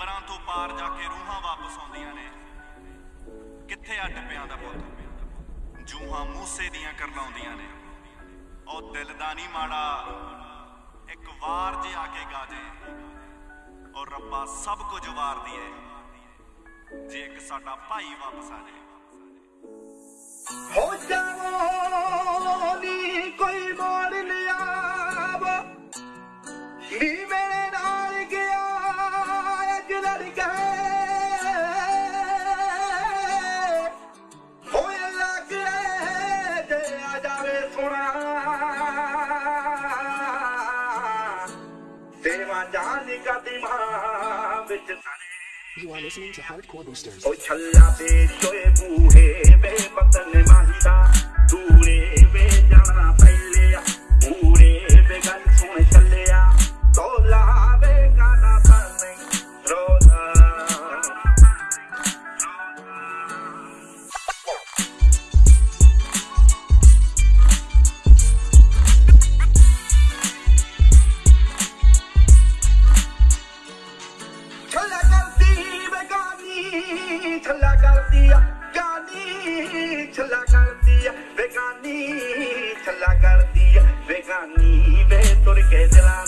ਅੰਬਰਾਂ ਤੋਂ ਪਾਰ ਜਾ ਕੇ ਰੂਹਾਂ ਵਾਪਸ ਆਉਂਦੀਆਂ ਨੇ। ਕਿੱਥੇ ਆ ਟੱਪਿਆਂ ਦਾ ਪੁੱਤ? ਜੂਹਾਂ ਮੂਸੇ ਦੀਆਂ ਕਰਲਾਉਂਦੀਆਂ ਨੇ। ਉਹ ਦਿਲ ਦਾ ਨਹੀਂ ਮਾੜਾ, ਇੱਕ ਵਾਰ ਜੇ ਆ ਕੇ ਗਾ ਜੇ ਔਰ ਰੱਬਾ ਸਭ ਕੁਝ ਵਾਰਦੀ ਏ ਜੇ ਇੱਕ ਸਾਡਾ ਭਾਈ ਵਾਪਸ ਆ ਜਾਏ ਹੋ ਜਾਵੋ ਨੀ ਕੋਈ ਮੋੜ ਲਿਆਵ। ਨੀ ਜਾਵੇ ਸੋਣਾ ਤੇਰਾ ਜਾਨ ਕਦੀ ਮਾਂ ਵਿੱਚ ਤਨੇ You are listening to Hardcore Boosters. ਕਰਦੀ ਆ, ਗਾਨੀ ਛੱਲਾ ਕਰਦੀ ਆ, ਬੇਗਾਨੀ ਛੱਲਾ ਕਰਦੀ ਆ, ਬੇਗਾਨੀ ਵੇ ਤੁਰ ਕੇ ਦਿਲਾਂ